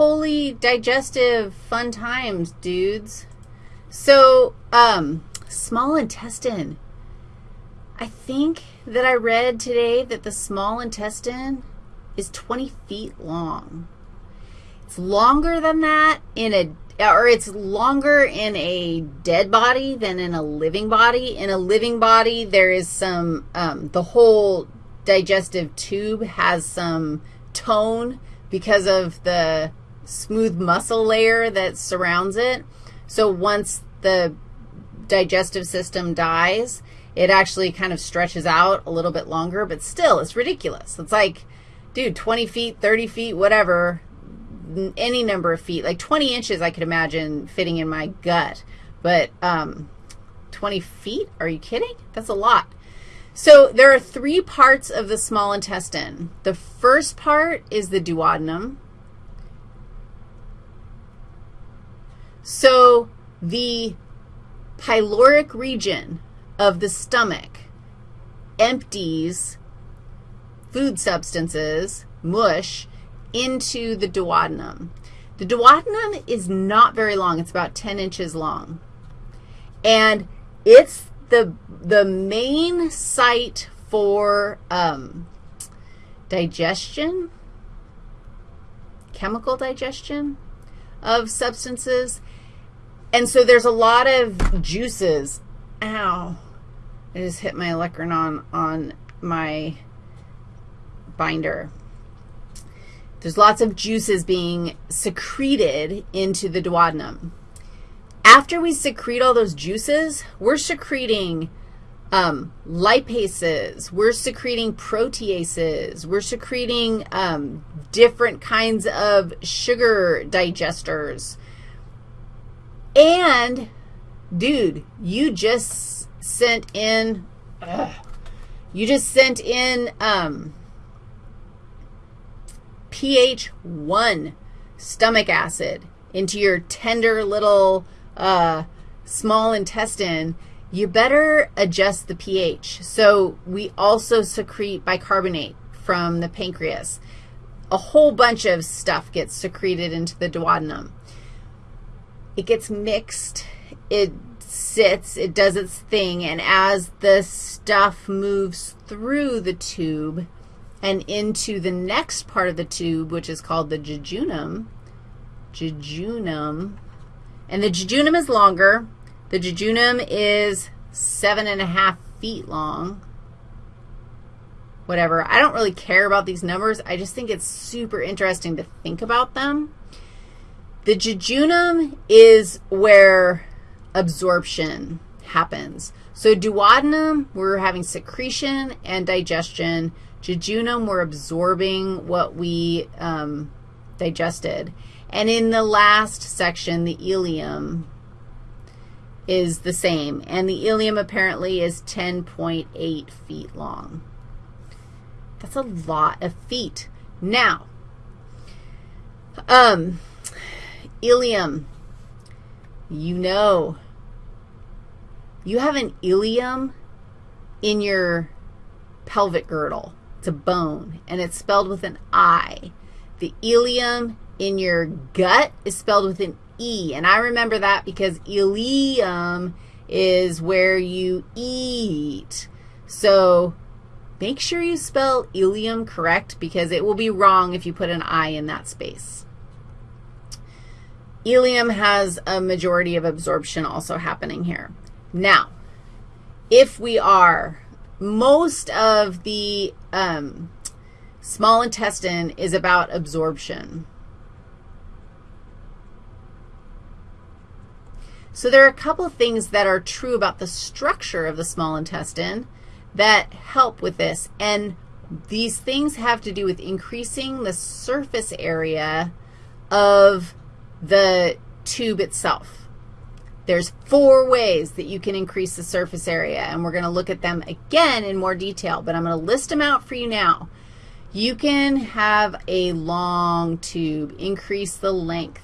holy digestive fun times, dudes. So, um, small intestine. I think that I read today that the small intestine is 20 feet long. It's longer than that in a, or it's longer in a dead body than in a living body. In a living body, there is some, um, the whole digestive tube has some tone because of the smooth muscle layer that surrounds it. So once the digestive system dies, it actually kind of stretches out a little bit longer, but still, it's ridiculous. It's like, dude, 20 feet, 30 feet, whatever, any number of feet. Like 20 inches I could imagine fitting in my gut, but um, 20 feet? Are you kidding? That's a lot. So there are three parts of the small intestine. The first part is the duodenum. So the pyloric region of the stomach empties food substances, mush, into the duodenum. The duodenum is not very long. It's about 10 inches long. And it's the, the main site for um, digestion, chemical digestion of substances. And so there's a lot of juices. Ow. I just hit my olecranon on my binder. There's lots of juices being secreted into the duodenum. After we secrete all those juices, we're secreting um, lipases, we're secreting proteases, we're secreting um, different kinds of sugar digesters. And, dude, you just sent in, ugh, you just sent in um, pH 1 stomach acid into your tender little uh, small intestine, you better adjust the pH. So we also secrete bicarbonate from the pancreas. A whole bunch of stuff gets secreted into the duodenum. It gets mixed. It sits. It does its thing. And as the stuff moves through the tube and into the next part of the tube, which is called the jejunum, jejunum, and the jejunum is longer. The jejunum is seven and a half feet long. Whatever. I don't really care about these numbers. I just think it's super interesting to think about them. The jejunum is where absorption happens. So duodenum, we're having secretion and digestion. Jejunum, we're absorbing what we um, digested. And in the last section, the ileum is the same. And the ileum apparently is 10.8 feet long. That's a lot of feet. Now, um, ileum, you know, you have an ilium in your pelvic girdle. It's a bone, and it's spelled with an I. The ileum in your gut is spelled with an E, and I remember that because ileum is where you eat. So make sure you spell ileum correct because it will be wrong if you put an I in that space. Ileum has a majority of absorption also happening here. Now, if we are, most of the um, small intestine is about absorption. So there are a couple of things that are true about the structure of the small intestine that help with this, and these things have to do with increasing the surface area of the tube itself. There's four ways that you can increase the surface area, and we're going to look at them again in more detail, but I'm going to list them out for you now. You can have a long tube, increase the length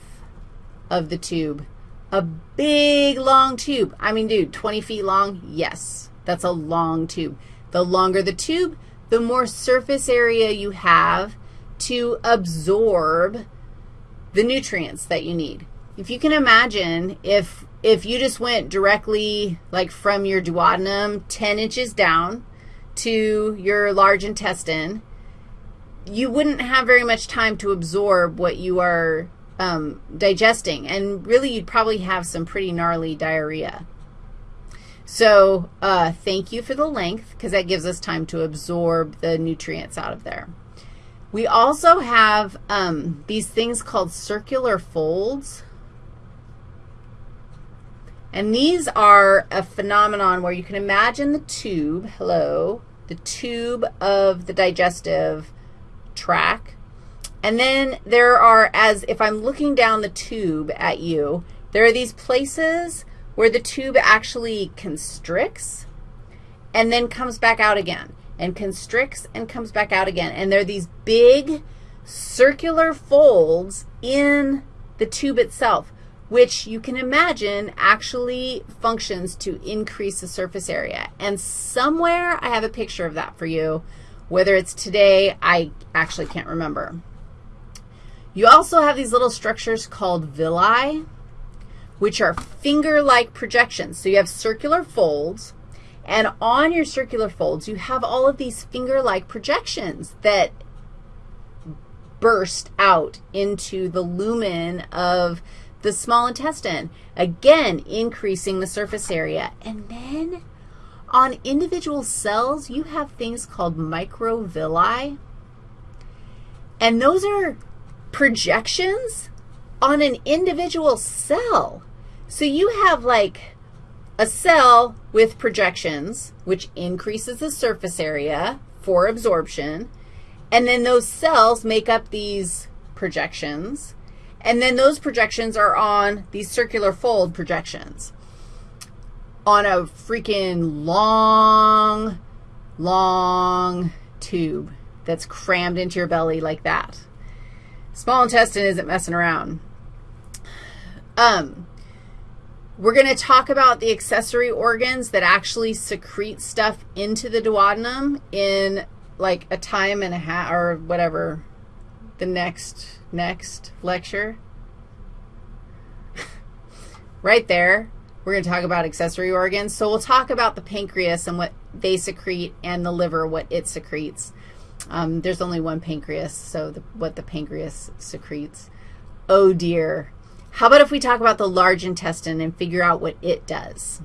of the tube a big, long tube. I mean, dude, 20 feet long? Yes, that's a long tube. The longer the tube, the more surface area you have to absorb the nutrients that you need. If you can imagine if, if you just went directly like from your duodenum 10 inches down to your large intestine, you wouldn't have very much time to absorb what you are um, digesting, and really you'd probably have some pretty gnarly diarrhea. So uh, thank you for the length because that gives us time to absorb the nutrients out of there. We also have um, these things called circular folds. And these are a phenomenon where you can imagine the tube, hello, the tube of the digestive tract. And then there are, as if I'm looking down the tube at you, there are these places where the tube actually constricts and then comes back out again and constricts and comes back out again. And there are these big circular folds in the tube itself, which you can imagine actually functions to increase the surface area. And somewhere I have a picture of that for you. Whether it's today, I actually can't remember. You also have these little structures called villi which are finger-like projections. So you have circular folds, and on your circular folds, you have all of these finger-like projections that burst out into the lumen of the small intestine, again, increasing the surface area. And then on individual cells, you have things called microvilli, and those are projections on an individual cell. So you have like a cell with projections, which increases the surface area for absorption, and then those cells make up these projections, and then those projections are on these circular fold projections on a freaking long, long tube that's crammed into your belly like that. Small intestine isn't messing around. Um, we're going to talk about the accessory organs that actually secrete stuff into the duodenum in like a time and a half or whatever the next next lecture. right there, we're going to talk about accessory organs. So we'll talk about the pancreas and what they secrete and the liver, what it secretes. Um, there's only one pancreas, so the, what the pancreas secretes. Oh, dear. How about if we talk about the large intestine and figure out what it does?